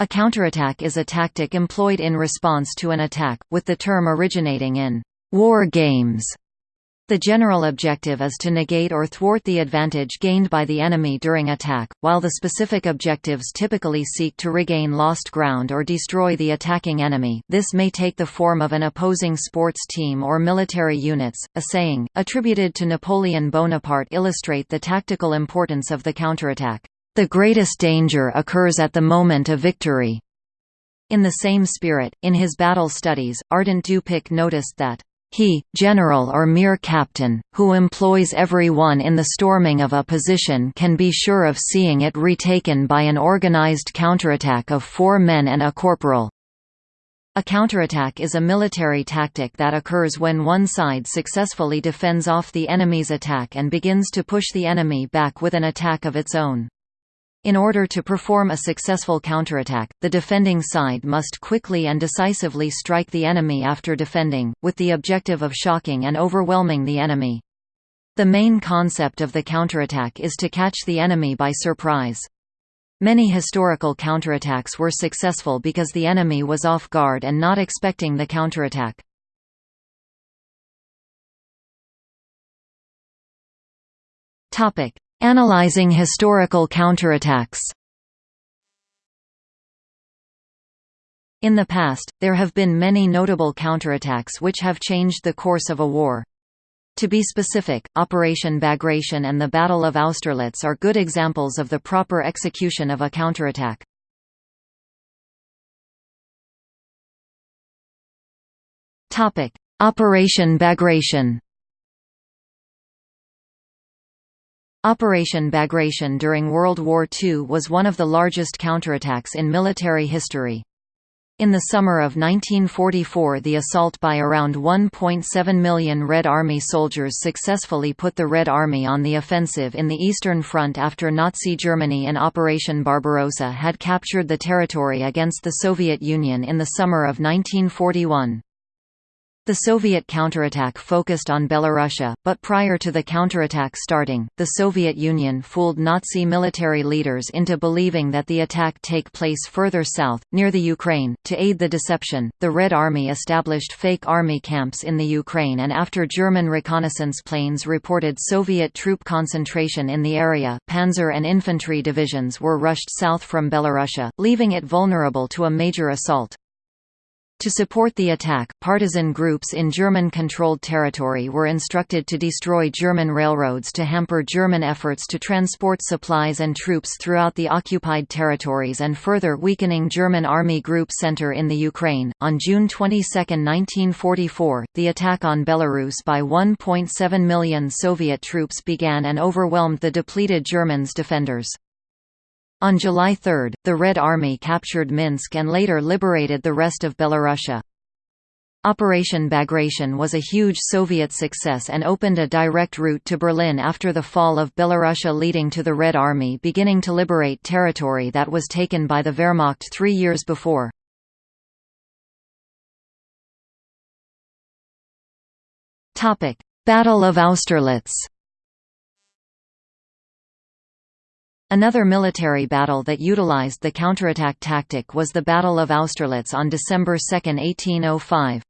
A counterattack is a tactic employed in response to an attack, with the term originating in war games. The general objective is to negate or thwart the advantage gained by the enemy during attack, while the specific objectives typically seek to regain lost ground or destroy the attacking enemy. This may take the form of an opposing sports team or military units. A saying, attributed to Napoleon Bonaparte, illustrate the tactical importance of the counterattack. The greatest danger occurs at the moment of victory. In the same spirit, in his battle studies, Ardant du Picq noticed that he, general or mere captain, who employs every one in the storming of a position can be sure of seeing it retaken by an organized counterattack of four men and a corporal. A counterattack is a military tactic that occurs when one side successfully defends off the enemy's attack and begins to push the enemy back with an attack of its own. In order to perform a successful counterattack, the defending side must quickly and decisively strike the enemy after defending, with the objective of shocking and overwhelming the enemy. The main concept of the counterattack is to catch the enemy by surprise. Many historical counterattacks were successful because the enemy was off guard and not expecting the counterattack. Analyzing historical counterattacks In the past, there have been many notable counterattacks which have changed the course of a war. To be specific, Operation Bagration and the Battle of Austerlitz are good examples of the proper execution of a counterattack. Operation Bagration Operation Bagration during World War II was one of the largest counterattacks in military history. In the summer of 1944 the assault by around 1.7 million Red Army soldiers successfully put the Red Army on the offensive in the Eastern Front after Nazi Germany and Operation Barbarossa had captured the territory against the Soviet Union in the summer of 1941. The Soviet counterattack focused on Belorussia, but prior to the counterattack starting, the Soviet Union fooled Nazi military leaders into believing that the attack take place further south, near the Ukraine. To aid the deception, the Red Army established fake army camps in the Ukraine and after German reconnaissance planes reported Soviet troop concentration in the area, panzer and infantry divisions were rushed south from Belorussia, leaving it vulnerable to a major assault. To support the attack, partisan groups in German-controlled territory were instructed to destroy German railroads to hamper German efforts to transport supplies and troops throughout the occupied territories and further weakening German Army Group Center in the Ukraine. On June 22, 1944, the attack on Belarus by 1.7 million Soviet troops began and overwhelmed the depleted Germans' defenders. On July 3, the Red Army captured Minsk and later liberated the rest of Belorussia. Operation Bagration was a huge Soviet success and opened a direct route to Berlin after the fall of Belorussia leading to the Red Army beginning to liberate territory that was taken by the Wehrmacht three years before. Battle of Austerlitz Another military battle that utilized the counterattack tactic was the Battle of Austerlitz on December 2, 1805.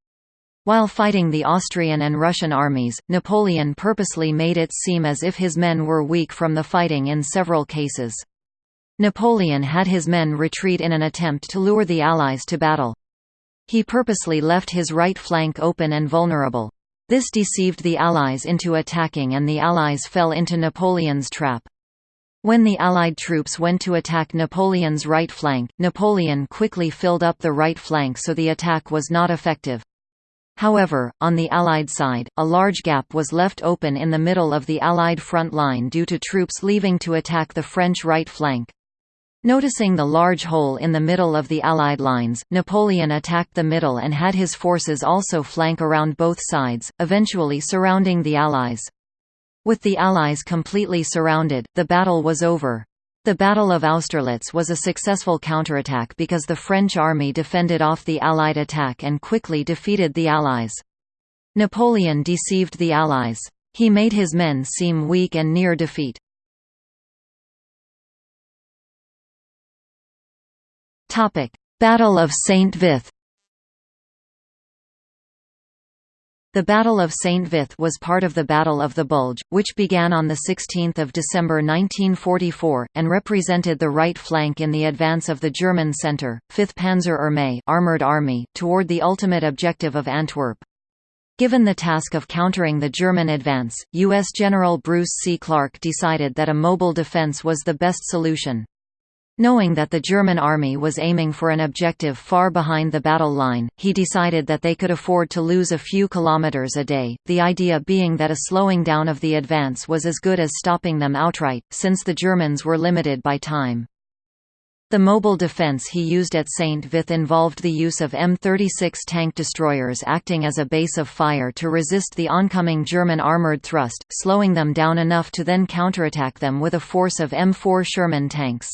While fighting the Austrian and Russian armies, Napoleon purposely made it seem as if his men were weak from the fighting in several cases. Napoleon had his men retreat in an attempt to lure the Allies to battle. He purposely left his right flank open and vulnerable. This deceived the Allies into attacking and the Allies fell into Napoleon's trap. When the Allied troops went to attack Napoleon's right flank, Napoleon quickly filled up the right flank so the attack was not effective. However, on the Allied side, a large gap was left open in the middle of the Allied front line due to troops leaving to attack the French right flank. Noticing the large hole in the middle of the Allied lines, Napoleon attacked the middle and had his forces also flank around both sides, eventually surrounding the Allies. With the Allies completely surrounded, the battle was over. The Battle of Austerlitz was a successful counterattack because the French army defended off the Allied attack and quickly defeated the Allies. Napoleon deceived the Allies. He made his men seem weak and near defeat. Battle of Saint The Battle of St. Vith was part of the Battle of the Bulge, which began on 16 December 1944, and represented the right flank in the advance of the German Centre, 5th Panzer Armee armored army, toward the ultimate objective of Antwerp. Given the task of countering the German advance, U.S. General Bruce C. Clarke decided that a mobile defense was the best solution. Knowing that the German army was aiming for an objective far behind the battle line, he decided that they could afford to lose a few kilometers a day, the idea being that a slowing down of the advance was as good as stopping them outright, since the Germans were limited by time. The mobile defense he used at St. Vith involved the use of M36 tank destroyers acting as a base of fire to resist the oncoming German armored thrust, slowing them down enough to then counterattack them with a force of M4 Sherman tanks.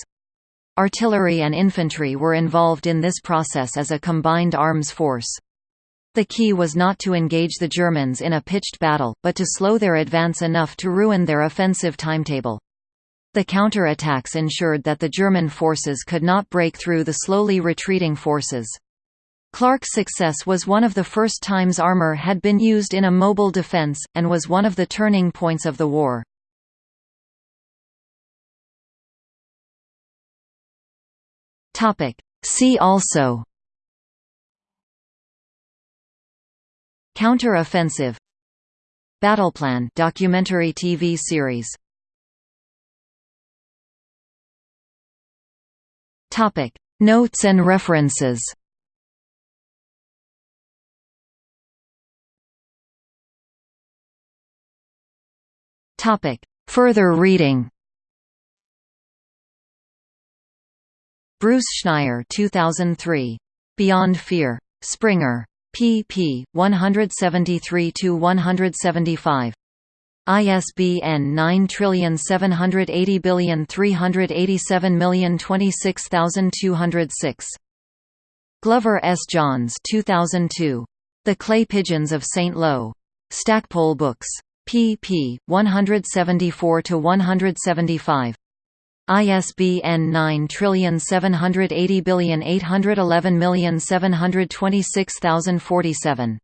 Artillery and infantry were involved in this process as a combined arms force. The key was not to engage the Germans in a pitched battle, but to slow their advance enough to ruin their offensive timetable. The counter-attacks ensured that the German forces could not break through the slowly retreating forces. Clarke's success was one of the first times armor had been used in a mobile defense, and was one of the turning points of the war. Topic. See also Counter-offensive Battleplan documentary TV series Topic Notes and references Topic Further reading Bruce Schneier 2003. Beyond Fear. Springer. pp. 173–175. ISBN 9780387026206. Glover S. Johns 2002. The Clay Pigeons of St. Lo. Stackpole Books. pp. 174–175. ISBN 9780811726047.